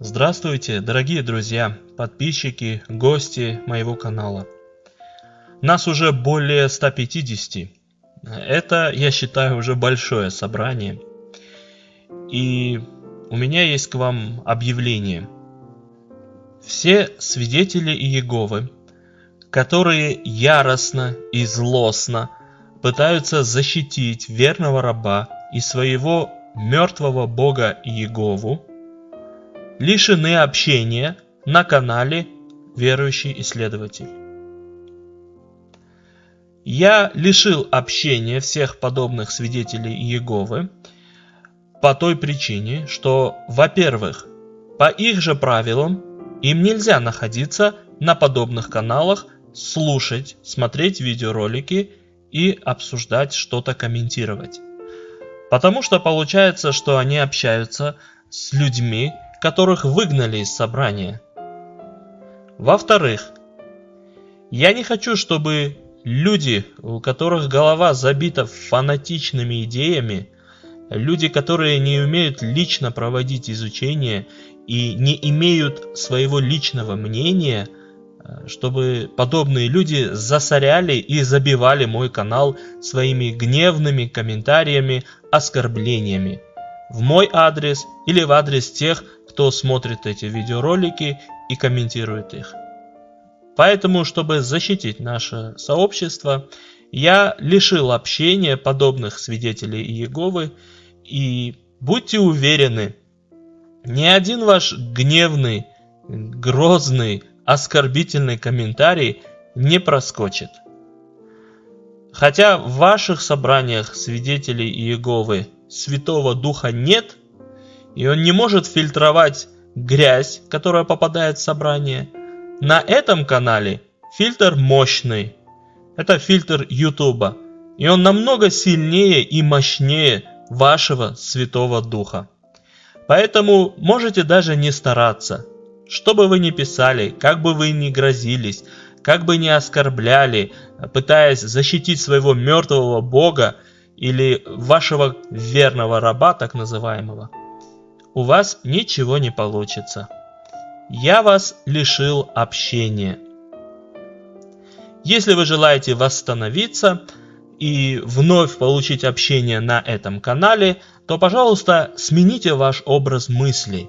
Здравствуйте, дорогие друзья, подписчики, гости моего канала. Нас уже более 150. Это, я считаю, уже большое собрание. И у меня есть к вам объявление. Все свидетели Иеговы, которые яростно и злостно пытаются защитить верного раба и своего мертвого бога Иегову, лишены общения на канале «Верующий исследователь». Я лишил общения всех подобных свидетелей Иеговы по той причине, что, во-первых, по их же правилам им нельзя находиться на подобных каналах, слушать, смотреть видеоролики и обсуждать что-то, комментировать. Потому что получается, что они общаются с людьми, которых выгнали из собрания. Во-вторых, я не хочу, чтобы люди, у которых голова забита фанатичными идеями, люди, которые не умеют лично проводить изучение и не имеют своего личного мнения, чтобы подобные люди засоряли и забивали мой канал своими гневными комментариями, оскорблениями в мой адрес или в адрес тех, кто смотрит эти видеоролики и комментирует их. Поэтому, чтобы защитить наше сообщество, я лишил общения подобных свидетелей Иеговы, и будьте уверены, ни один ваш гневный, грозный, оскорбительный комментарий не проскочит. Хотя в ваших собраниях свидетелей Иеговы Святого Духа нет – и он не может фильтровать грязь, которая попадает в собрание. На этом канале фильтр мощный. Это фильтр YouTube. И он намного сильнее и мощнее вашего Святого Духа. Поэтому можете даже не стараться. Что бы вы ни писали, как бы вы ни грозились, как бы ни оскорбляли, пытаясь защитить своего мертвого Бога или вашего верного раба, так называемого, у вас ничего не получится. Я вас лишил общения. Если вы желаете восстановиться и вновь получить общение на этом канале, то, пожалуйста, смените ваш образ мыслей.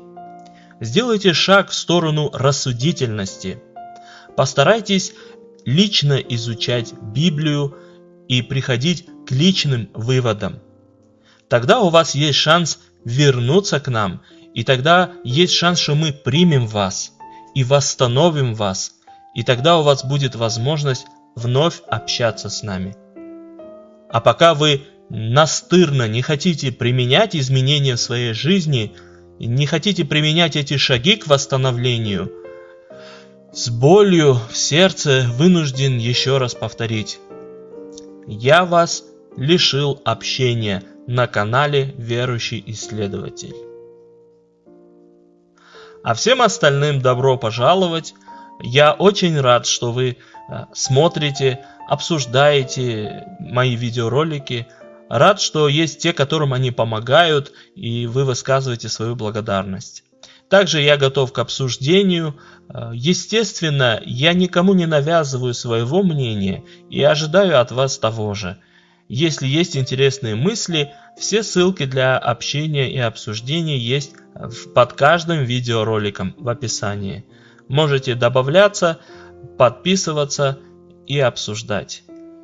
Сделайте шаг в сторону рассудительности. Постарайтесь лично изучать Библию и приходить к личным выводам. Тогда у вас есть шанс вернуться к нам, и тогда есть шанс, что мы примем вас и восстановим вас, и тогда у вас будет возможность вновь общаться с нами. А пока вы настырно не хотите применять изменения в своей жизни, не хотите применять эти шаги к восстановлению, с болью в сердце вынужден еще раз повторить. Я вас лишил общения на канале Верующий Исследователь. А всем остальным добро пожаловать. Я очень рад, что вы э, смотрите, обсуждаете мои видеоролики. Рад, что есть те, которым они помогают, и вы высказываете свою благодарность. Также я готов к обсуждению. Э, естественно, я никому не навязываю своего мнения и ожидаю от вас того же. Если есть интересные мысли, все ссылки для общения и обсуждения есть под каждым видеороликом в описании. Можете добавляться, подписываться и обсуждать.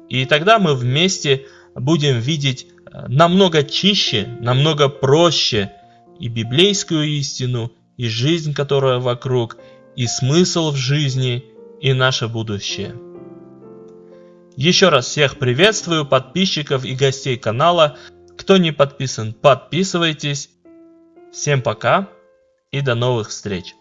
И тогда мы вместе будем видеть э, намного чище, намного проще и библейскую истину, и жизнь, которая вокруг, и смысл в жизни, и наше будущее. Еще раз всех приветствую, подписчиков и гостей канала. Кто не подписан, подписывайтесь. Всем пока и до новых встреч.